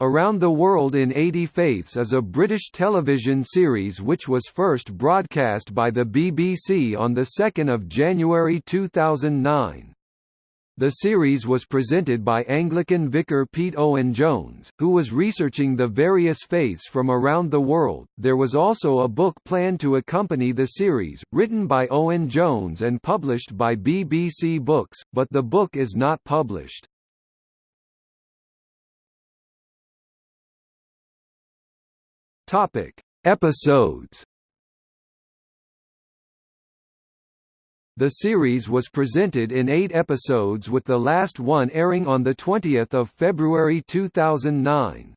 Around the World in 80 Faiths is a British television series which was first broadcast by the BBC on 2 January 2009. The series was presented by Anglican vicar Pete Owen Jones, who was researching the various faiths from around the world. There was also a book planned to accompany the series, written by Owen Jones and published by BBC Books, but the book is not published. Topic: Episodes. The series was presented in eight episodes with the last one airing on 20 February 2009.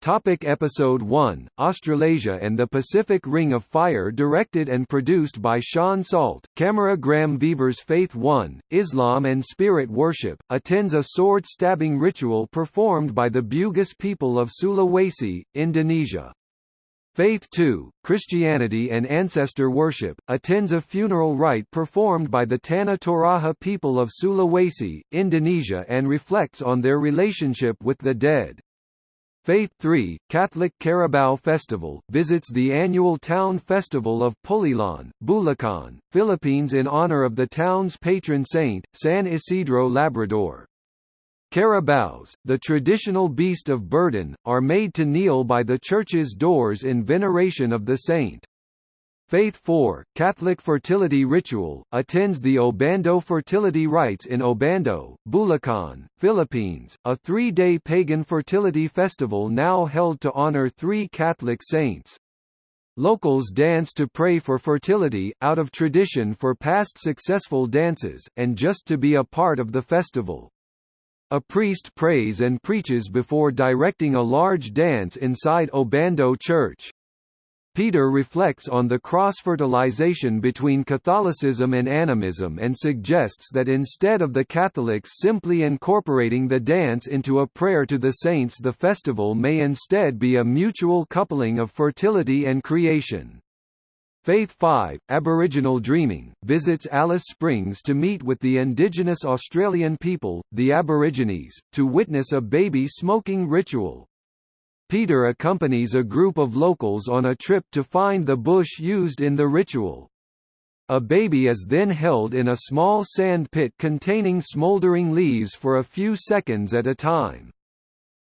Topic episode 1 Australasia and the Pacific Ring of Fire directed and produced by Sean Salt. Camera Graham Weaver's Faith 1 Islam and Spirit Worship attends a sword stabbing ritual performed by the Bugis people of Sulawesi Indonesia. Faith 2 Christianity and Ancestor Worship attends a funeral rite performed by the Tanah Toraja people of Sulawesi Indonesia and reflects on their relationship with the dead Faith 3, Catholic Carabao Festival, visits the annual town festival of Pulilan, Bulacan, Philippines in honor of the town's patron saint, San Isidro Labrador. Carabaos, the traditional beast of burden, are made to kneel by the church's doors in veneration of the saint. Faith 4, Catholic fertility ritual, attends the Obando fertility rites in Obando, Bulacan, Philippines, a three-day pagan fertility festival now held to honor three Catholic saints. Locals dance to pray for fertility, out of tradition for past successful dances, and just to be a part of the festival. A priest prays and preaches before directing a large dance inside Obando Church. Peter reflects on the cross-fertilization between Catholicism and animism and suggests that instead of the Catholics simply incorporating the dance into a prayer to the saints the festival may instead be a mutual coupling of fertility and creation. Faith 5, Aboriginal Dreaming, visits Alice Springs to meet with the indigenous Australian people, the Aborigines, to witness a baby smoking ritual. Peter accompanies a group of locals on a trip to find the bush used in the ritual. A baby is then held in a small sand pit containing smoldering leaves for a few seconds at a time.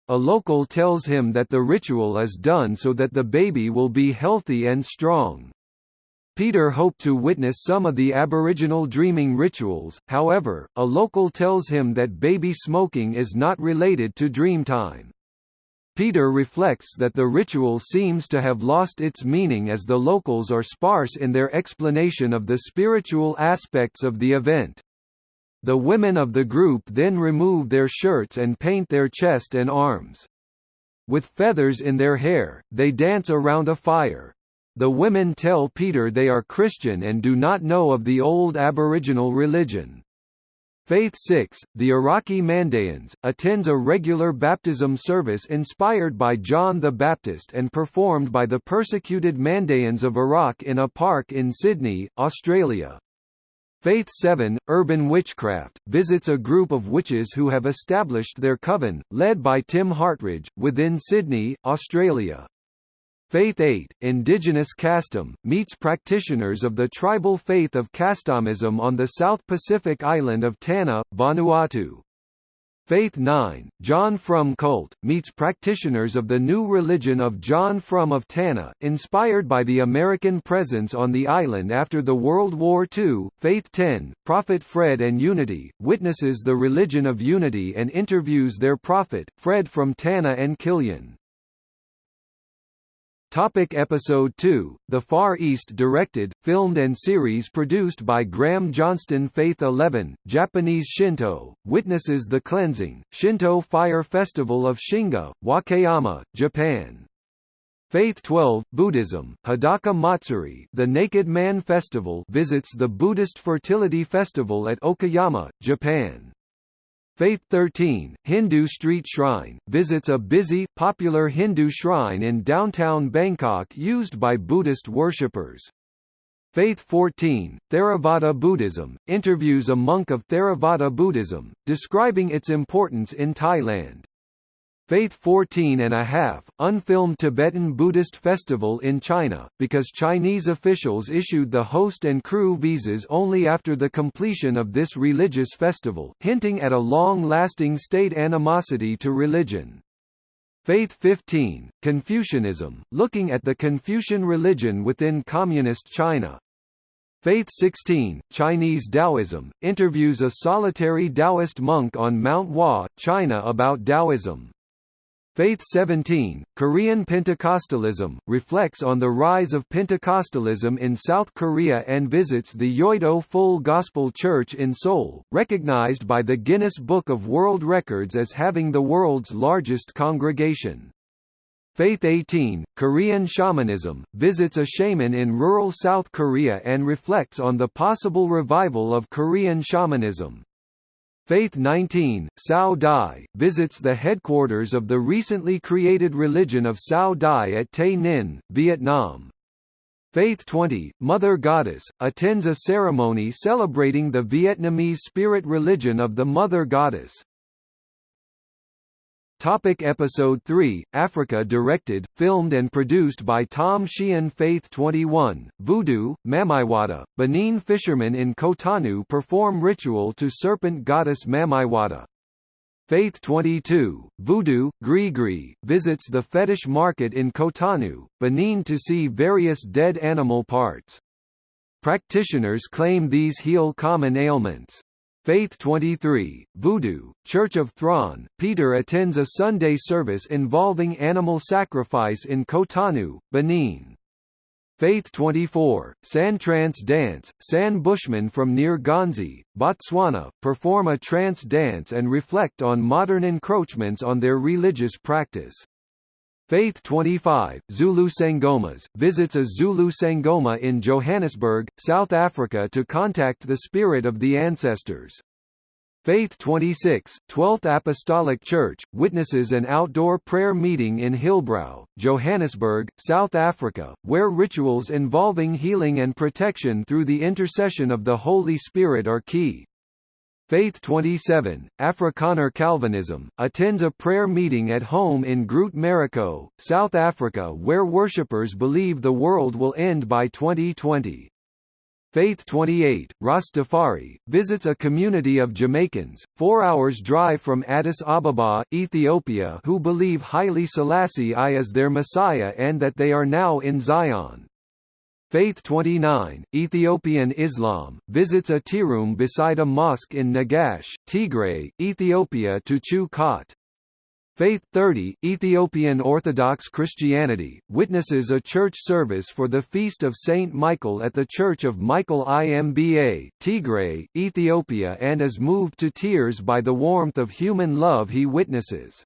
A local tells him that the ritual is done so that the baby will be healthy and strong. Peter hoped to witness some of the Aboriginal dreaming rituals, however, a local tells him that baby smoking is not related to dreamtime. Peter reflects that the ritual seems to have lost its meaning as the locals are sparse in their explanation of the spiritual aspects of the event. The women of the group then remove their shirts and paint their chest and arms. With feathers in their hair, they dance around a fire. The women tell Peter they are Christian and do not know of the old Aboriginal religion. Faith 6, the Iraqi Mandaeans, attends a regular baptism service inspired by John the Baptist and performed by the persecuted Mandaeans of Iraq in a park in Sydney, Australia. Faith 7, Urban Witchcraft, visits a group of witches who have established their coven, led by Tim Hartridge, within Sydney, Australia. Faith 8, Indigenous Kastom, meets practitioners of the tribal faith of Kastomism on the South Pacific island of Tanna, Vanuatu. Faith 9, John Frum Cult, meets practitioners of the new religion of John Frum of Tanna, inspired by the American presence on the island after the World War II. Faith 10, Prophet Fred and Unity, witnesses the religion of unity and interviews their prophet, Fred from Tanna and Killian. Topic episode 2, The Far East directed, filmed and series produced by Graham Johnston Faith 11, Japanese Shinto, witnesses the cleansing, Shinto Fire Festival of Shingu, Wakayama, Japan. Faith 12, Buddhism, Hadaka Matsuri the Naked Man Festival visits the Buddhist Fertility Festival at Okayama, Japan. Faith 13, Hindu Street Shrine, visits a busy, popular Hindu shrine in downtown Bangkok used by Buddhist worshippers. Faith 14, Theravada Buddhism, interviews a monk of Theravada Buddhism, describing its importance in Thailand. Faith 14 and a half, unfilmed Tibetan Buddhist festival in China, because Chinese officials issued the host and crew visas only after the completion of this religious festival, hinting at a long-lasting state animosity to religion. Faith 15, Confucianism, looking at the Confucian religion within Communist China. Faith 16, Chinese Taoism, interviews a solitary Taoist monk on Mount Hua, China about Taoism. Faith 17, Korean Pentecostalism, reflects on the rise of Pentecostalism in South Korea and visits the Yoido Full Gospel Church in Seoul, recognized by the Guinness Book of World Records as having the world's largest congregation. Faith 18, Korean Shamanism, visits a shaman in rural South Korea and reflects on the possible revival of Korean shamanism. Faith 19, Cao Dai, visits the headquarters of the recently created religion of Cao Dai at Tay Ninh, Vietnam. Faith 20, Mother Goddess, attends a ceremony celebrating the Vietnamese spirit religion of the Mother Goddess. Topic episode 3, Africa directed, filmed and produced by Tom Sheehan Faith 21, Voodoo, Mamiwata, Benin fishermen in Cotonou perform ritual to serpent goddess Mamiwata. Faith 22, Voodoo, Grigri, visits the fetish market in Cotonou, Benin to see various dead animal parts. Practitioners claim these heal common ailments. Faith 23, Voodoo, Church of Thron, Peter attends a Sunday service involving animal sacrifice in Cotonou, Benin. Faith 24, San Trance Dance, San Bushmen from near Ghanzi, Botswana, perform a trance dance and reflect on modern encroachments on their religious practice. Faith 25, Zulu Sangomas, visits a Zulu Sangoma in Johannesburg, South Africa to contact the spirit of the ancestors. Faith 26, 12th Apostolic Church, witnesses an outdoor prayer meeting in Hillbrow, Johannesburg, South Africa, where rituals involving healing and protection through the intercession of the Holy Spirit are key. Faith 27, Afrikaner Calvinism, attends a prayer meeting at home in Groot Marico, South Africa where worshippers believe the world will end by 2020. Faith 28, Rastafari, visits a community of Jamaicans, four hours drive from Addis Ababa, Ethiopia who believe Haile Selassie I is their Messiah and that they are now in Zion. Faith 29, Ethiopian Islam, visits a tirum beside a mosque in Negash, Tigray, Ethiopia to chew khat. Faith 30, Ethiopian Orthodox Christianity, witnesses a church service for the Feast of Saint Michael at the Church of Michael Imba, Tigray, Ethiopia and is moved to tears by the warmth of human love he witnesses.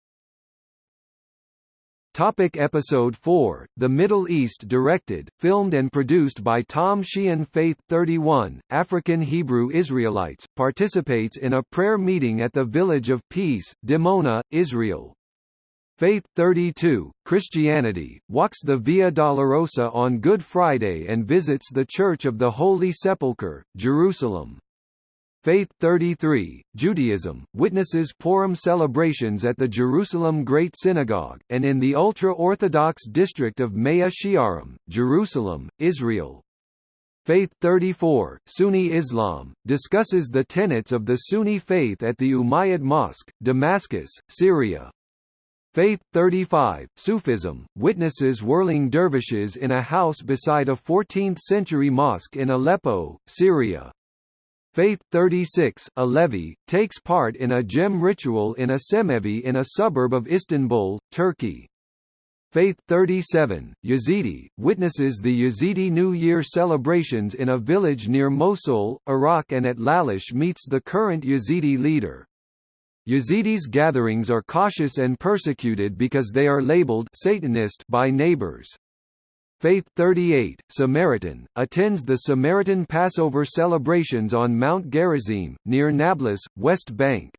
Topic episode 4, The Middle East directed, filmed and produced by Tom Sheehan Faith 31, African Hebrew Israelites, participates in a prayer meeting at the Village of Peace, Dimona, Israel. Faith 32, Christianity, walks the Via Dolorosa on Good Friday and visits the Church of the Holy Sepulchre, Jerusalem. Faith 33, Judaism, witnesses Purim celebrations at the Jerusalem Great Synagogue, and in the ultra-Orthodox district of Mea Shearim, Jerusalem, Israel. Faith 34, Sunni Islam, discusses the tenets of the Sunni faith at the Umayyad Mosque, Damascus, Syria. Faith 35, Sufism, witnesses whirling dervishes in a house beside a 14th-century mosque in Aleppo, Syria. Faith 36, a Alevi, takes part in a cem ritual in a cemevi in a suburb of Istanbul, Turkey. Faith 37, Yazidi, witnesses the Yazidi New Year celebrations in a village near Mosul, Iraq and at Lalish meets the current Yazidi leader. Yazidis' gatherings are cautious and persecuted because they are labeled Satanist by neighbors. Faith 38, Samaritan, attends the Samaritan Passover celebrations on Mount Gerizim, near Nablus, West Bank.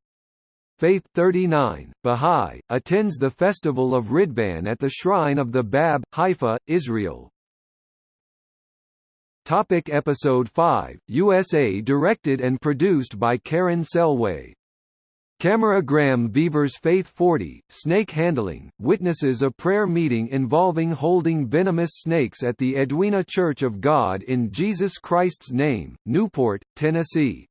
Faith 39, Bahá'í, attends the festival of Ridvan at the shrine of the Bab, Haifa, Israel. Topic Episode 5, USA directed and produced by Karen Selway Camera Graham Beavers Faith 40, Snake Handling, witnesses a prayer meeting involving holding venomous snakes at the Edwina Church of God in Jesus Christ's Name, Newport, Tennessee.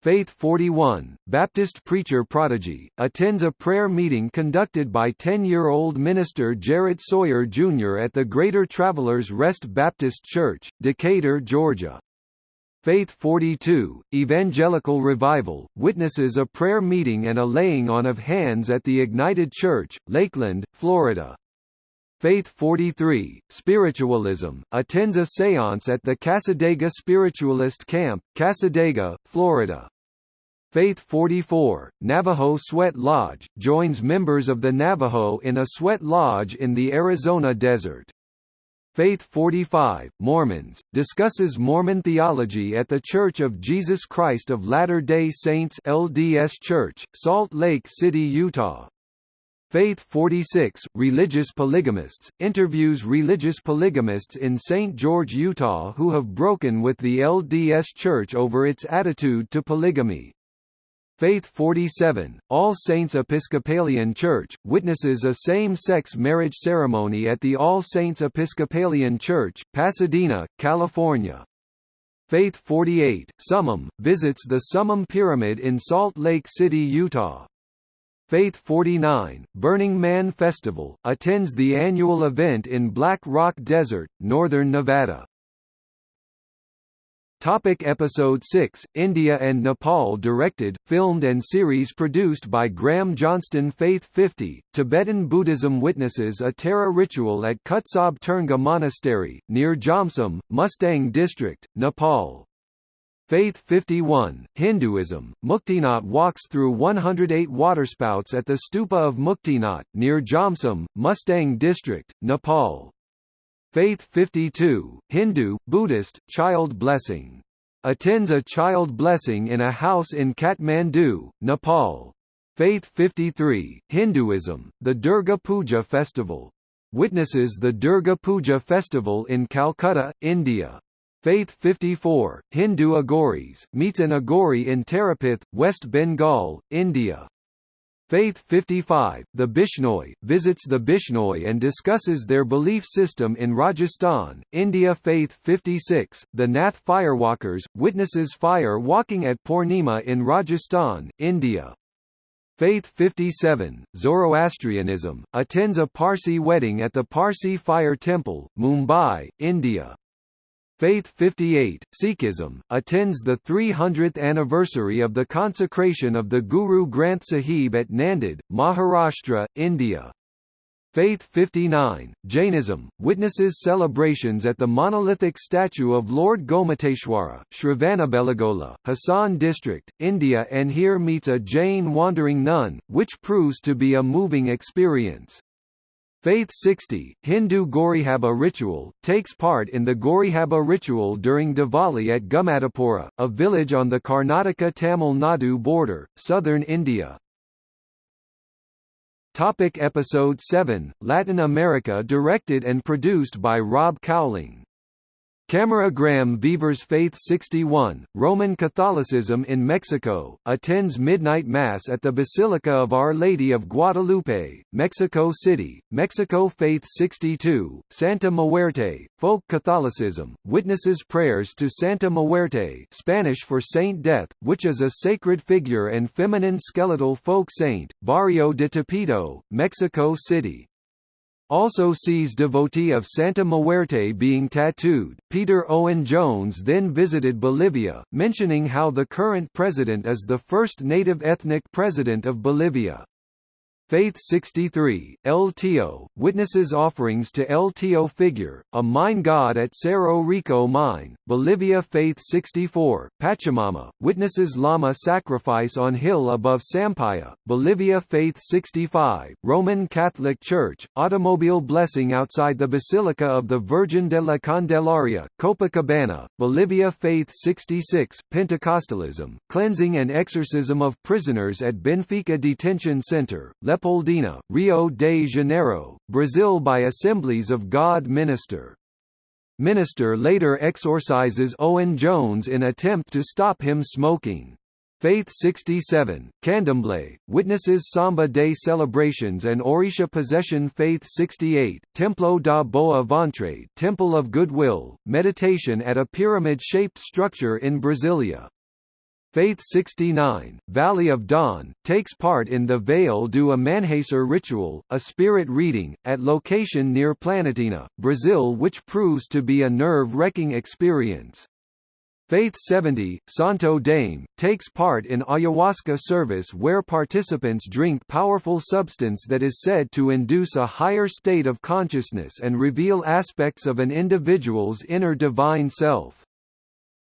Faith 41, Baptist preacher prodigy, attends a prayer meeting conducted by 10-year-old minister Jarrett Sawyer Jr. at the Greater Travelers Rest Baptist Church, Decatur, Georgia. Faith 42, Evangelical Revival, witnesses a prayer meeting and a laying on of hands at the Ignited Church, Lakeland, Florida. Faith 43, Spiritualism, attends a seance at the Cassadaga Spiritualist Camp, Cassadaga, Florida. Faith 44, Navajo Sweat Lodge, joins members of the Navajo in a sweat lodge in the Arizona desert. Faith 45, Mormons, discusses Mormon theology at The Church of Jesus Christ of Latter-day Saints LDS Church, Salt Lake City, Utah. Faith 46, Religious Polygamists, interviews religious polygamists in St. George, Utah who have broken with the LDS Church over its attitude to polygamy. Faith 47, All Saints Episcopalian Church, witnesses a same-sex marriage ceremony at the All Saints Episcopalian Church, Pasadena, California. Faith 48, Summum, visits the Summum Pyramid in Salt Lake City, Utah. Faith 49, Burning Man Festival, attends the annual event in Black Rock Desert, northern Nevada. Topic Episode 6, India and Nepal Directed, filmed and series produced by Graham Johnston Faith 50, Tibetan Buddhism witnesses a Tara ritual at Kutsab Turnga Monastery, near Jomsom, Mustang District, Nepal. Faith 51, Hinduism, Muktinath walks through 108 waterspouts at the stupa of Muktinath, near Jomsom, Mustang District, Nepal. Faith 52, Hindu, Buddhist, child blessing. Attends a child blessing in a house in Kathmandu, Nepal. Faith 53, Hinduism, the Durga Puja festival. Witnesses the Durga Puja festival in Calcutta, India. Faith 54, Hindu Aghoris, meets an Aghori in Tarapith, West Bengal, India. Faith 55, the Bishnoi, visits the Bishnoi and discusses their belief system in Rajasthan, India Faith 56, the Nath Firewalkers, witnesses fire walking at Purnima in Rajasthan, India. Faith 57, Zoroastrianism, attends a Parsi wedding at the Parsi Fire Temple, Mumbai, India. Faith 58, Sikhism, attends the 300th anniversary of the consecration of the Guru Granth Sahib at Nanded, Maharashtra, India. Faith 59, Jainism, witnesses celebrations at the monolithic statue of Lord Gomateshwara, Shravanabelagola, Hassan district, India and here meets a Jain wandering nun, which proves to be a moving experience. Faith 60, Hindu Gaurihaba ritual, takes part in the Gaurihaba ritual during Diwali at Gumadapura, a village on the Karnataka-Tamil Nadu border, southern India. Topic Episode 7, Latin America directed and produced by Rob Cowling Camera Graham Beavers Faith 61, Roman Catholicism in Mexico, attends Midnight Mass at the Basilica of Our Lady of Guadalupe, Mexico City, Mexico Faith 62, Santa Muerte, Folk Catholicism, witnesses prayers to Santa Muerte Spanish for Saint Death, which is a sacred figure and feminine skeletal folk saint, Barrio de Tepito, Mexico City also sees devotee of Santa Muerte being tattooed. Peter Owen Jones then visited Bolivia, mentioning how the current president is the first native ethnic president of Bolivia. Faith 63, El Tio, witnesses offerings to El Tio figure, a mine god at Cerro Rico mine, Bolivia Faith 64, Pachamama, witnesses llama sacrifice on hill above Sampaya, Bolivia Faith 65, Roman Catholic Church, automobile blessing outside the Basilica of the Virgin de la Candelaria, Copacabana, Bolivia Faith 66, Pentecostalism, cleansing and exorcism of prisoners at Benfica Detention Center, Leopoldina, Rio de Janeiro, Brazil by Assemblies of God minister. Minister later exorcises Owen Jones in attempt to stop him smoking. Faith 67, Candomblé, witnesses Samba Day celebrations and Orisha possession Faith 68, Templo da Boa Ventre Temple of Goodwill, meditation at a pyramid-shaped structure in Brasilia. Faith 69, Valley of Dawn, takes part in the Vale do Amanhecer ritual, a spirit reading, at location near Planaltina, Brazil which proves to be a nerve-wrecking experience. Faith 70, Santo Daime, takes part in ayahuasca service where participants drink powerful substance that is said to induce a higher state of consciousness and reveal aspects of an individual's inner divine self.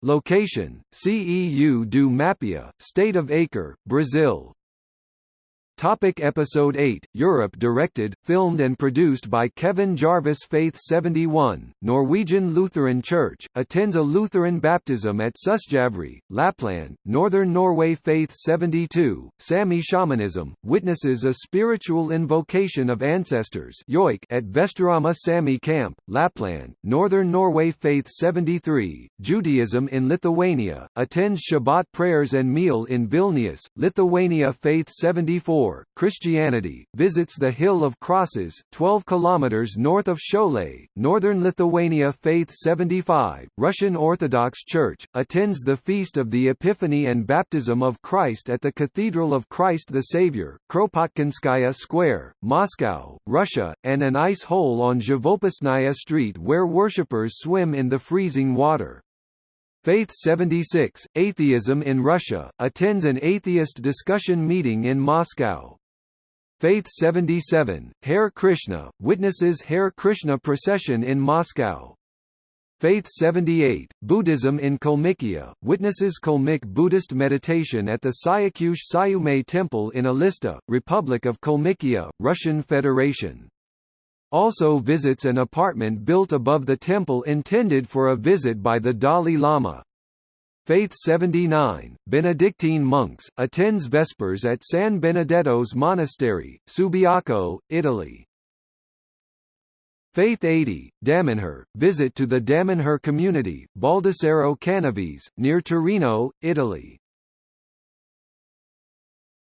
Location, CEU do Mapia, State of Acre, Brazil. Topic Episode 8, Europe Directed, filmed and produced by Kevin Jarvis Faith 71, Norwegian Lutheran Church, attends a Lutheran baptism at Susjavri, Lapland, Northern Norway Faith 72, Sami Shamanism, witnesses a spiritual invocation of ancestors at Vesterama Sami Camp, Lapland, Northern Norway Faith 73, Judaism in Lithuania, attends Shabbat prayers and meal in Vilnius, Lithuania Faith 74, Christianity, visits the Hill of Crosses, 12 kilometers north of Šiauliai, northern Lithuania Faith 75, Russian Orthodox Church, attends the Feast of the Epiphany and Baptism of Christ at the Cathedral of Christ the Savior, Kropotkinskaya Square, Moscow, Russia, and an ice hole on Zhivopisnaya Street where worshippers swim in the freezing water. Faith 76, Atheism in Russia, attends an atheist discussion meeting in Moscow. Faith 77, Hare Krishna, witnesses Hare Krishna procession in Moscow. Faith 78, Buddhism in Kalmykia, witnesses Kalmyk Buddhist meditation at the Syakush Sayume Temple in Elista, Republic of Kalmykia, Russian Federation also visits an apartment built above the temple intended for a visit by the Dalai Lama. Faith 79, Benedictine monks, attends Vespers at San Benedetto's Monastery, Subiaco, Italy. Faith 80, Damanhur, visit to the Damanhur community, Baldissero Canavese, near Torino, Italy.